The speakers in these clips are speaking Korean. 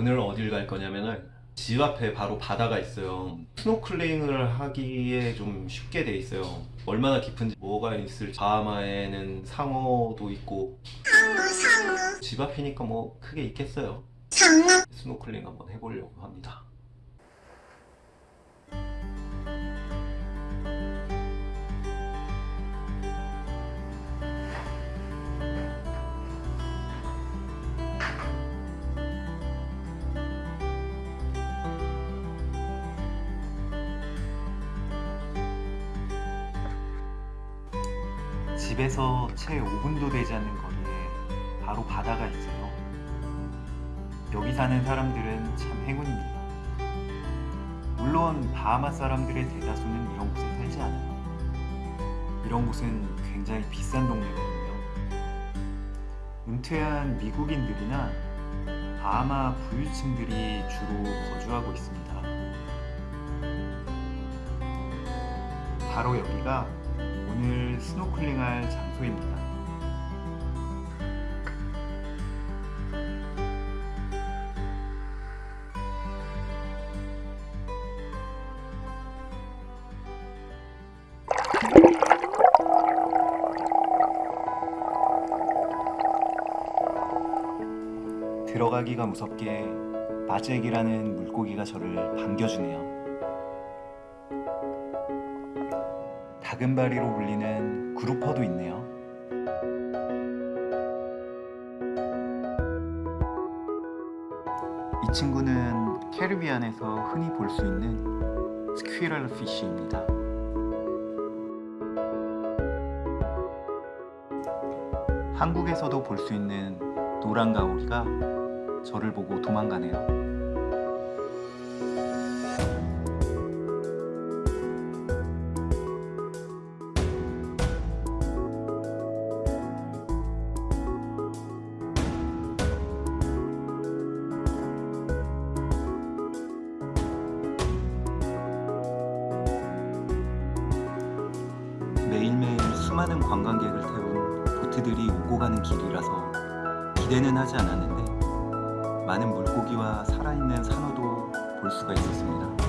오늘 어딜 갈 거냐면은 집 앞에 바로 바다가 있어요. 스노클링을 하기에 좀 쉽게 돼 있어요. 얼마나 깊은지 뭐가 있을지. 바하마에는 상어도 있고. 집 앞이니까 뭐 크게 있겠어요. 스노클링 한번 해보려고 합니다 집에서 채 5분도 되지 않는 거리에 바로 바다가 있어요. 여기 사는 사람들은 참 행운입니다. 물론 바하마 사람들의 대다수는 이런 곳에 살지 않아요. 이런 곳은 굉장히 비싼 동네거든요. 은퇴한 미국인들이나 바하마 부유층들이 주로 거주하고 있습니다. 바로 여기가 오늘 스노클링할 장소입니다. 들어가기가 무섭게 마잭이라는 물고기가 저를 반겨주네요. 다금바리로 불리는 그루퍼도 있네요. 이 친구는 캐리비안에서 흔히 볼 수 있는 스퀴럴 피쉬입니다. 한국에서도 볼 수 있는 노란 가오리가 저를 보고 도망가네요. 수많은 관광객을 태운 보트들이 오고 가는 길이라서 기대는 하지 않았는데 많은 물고기와 살아있는 산호도 볼 수가 있었습니다.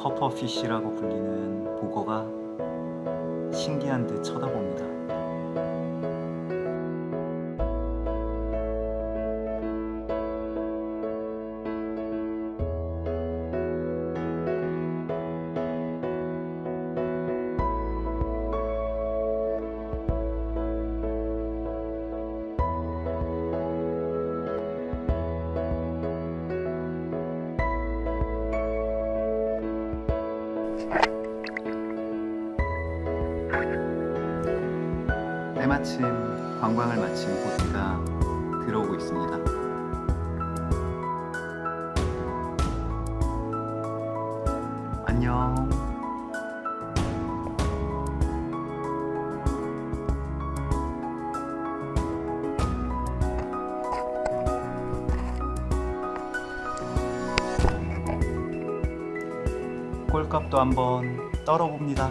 퍼퍼피쉬라고 불리는 보거가 신기한 듯 쳐다봅니다. 때마침 관광을 마친 보트가 들어오고 있습니다. 값도 한번 떨어봅니다.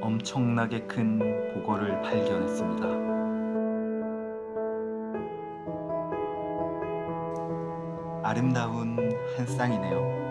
엄청나게 큰 보거를 발견했습니다. 아름다운 한 쌍이네요.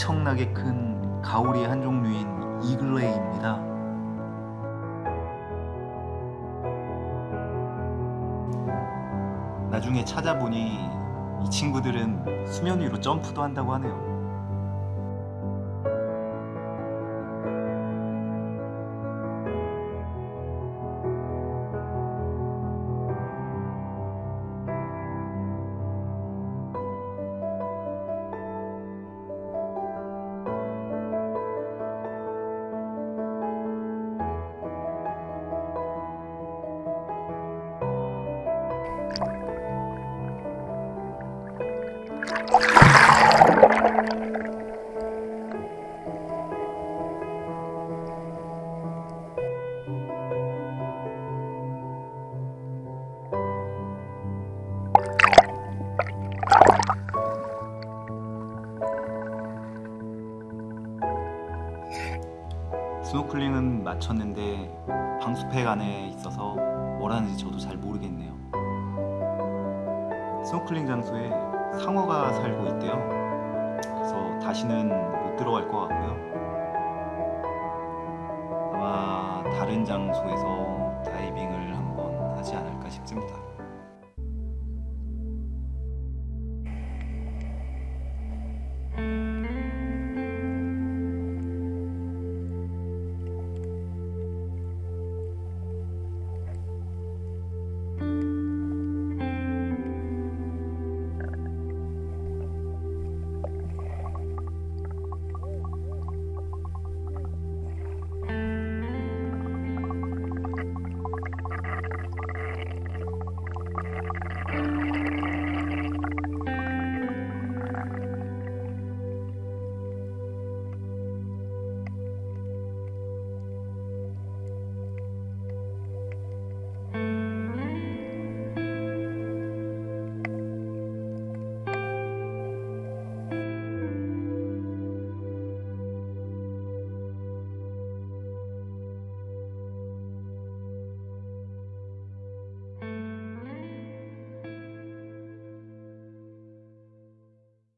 엄청나게 큰 가오리 한 종류인 이글레이입니다. 나중에 찾아보니 이 친구들은 수면 위로 점프도 한다고 하네요. 스노클링은 마쳤는데 방수팩 안에 있어서 뭘 하는지 저도 잘 모르겠네요. 스노클링 장소에 상어가 살고 있대요. 그래서 다시는 못 들어갈 것 같고요. 아마 다른 장소에서 다이빙을